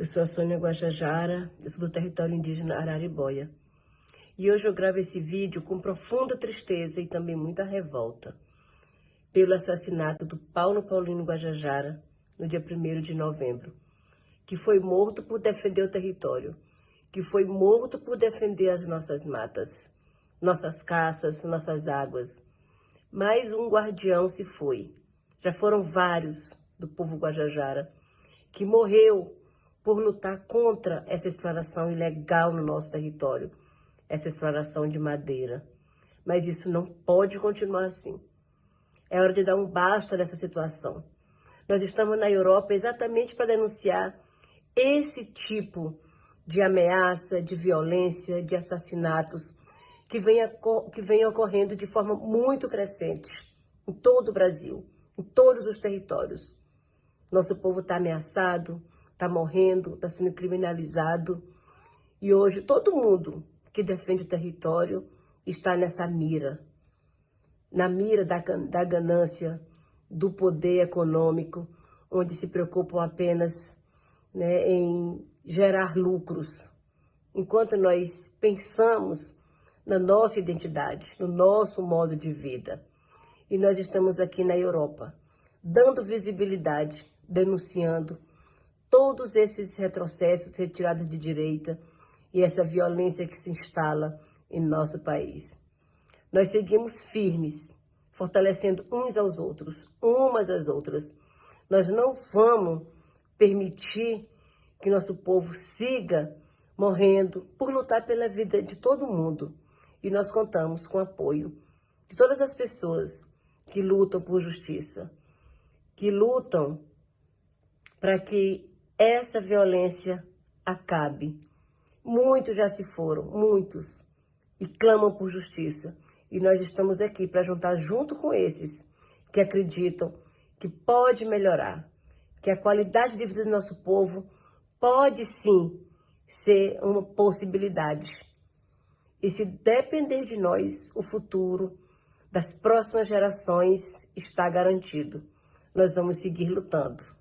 Eu sou a Sônia Guajajara, eu sou do território indígena Araribóia. E hoje eu gravo esse vídeo com profunda tristeza e também muita revolta pelo assassinato do Paulo Paulino Guajajara no dia 1 de novembro, que foi morto por defender o território, que foi morto por defender as nossas matas, nossas caças, nossas águas. Mais um guardião se foi. Já foram vários do povo Guajajara que morreu por lutar contra essa exploração ilegal no nosso território, essa exploração de madeira. Mas isso não pode continuar assim. É hora de dar um basta nessa situação. Nós estamos na Europa exatamente para denunciar esse tipo de ameaça, de violência, de assassinatos que vem, que vem ocorrendo de forma muito crescente em todo o Brasil, em todos os territórios. Nosso povo está ameaçado, está morrendo, está sendo criminalizado. E hoje todo mundo que defende o território está nessa mira. Na mira da, da ganância, do poder econômico, onde se preocupam apenas né, em gerar lucros. Enquanto nós pensamos na nossa identidade, no nosso modo de vida. E nós estamos aqui na Europa, dando visibilidade, denunciando todos esses retrocessos, retiradas de direita e essa violência que se instala em nosso país. Nós seguimos firmes, fortalecendo uns aos outros, umas às outras. Nós não vamos permitir que nosso povo siga morrendo por lutar pela vida de todo mundo. E nós contamos com o apoio de todas as pessoas que lutam por justiça, que lutam para que essa violência acabe. Muitos já se foram, muitos, e clamam por justiça. E nós estamos aqui para juntar junto com esses que acreditam que pode melhorar, que a qualidade de vida do nosso povo pode sim ser uma possibilidade. E se depender de nós, o futuro das próximas gerações está garantido. Nós vamos seguir lutando.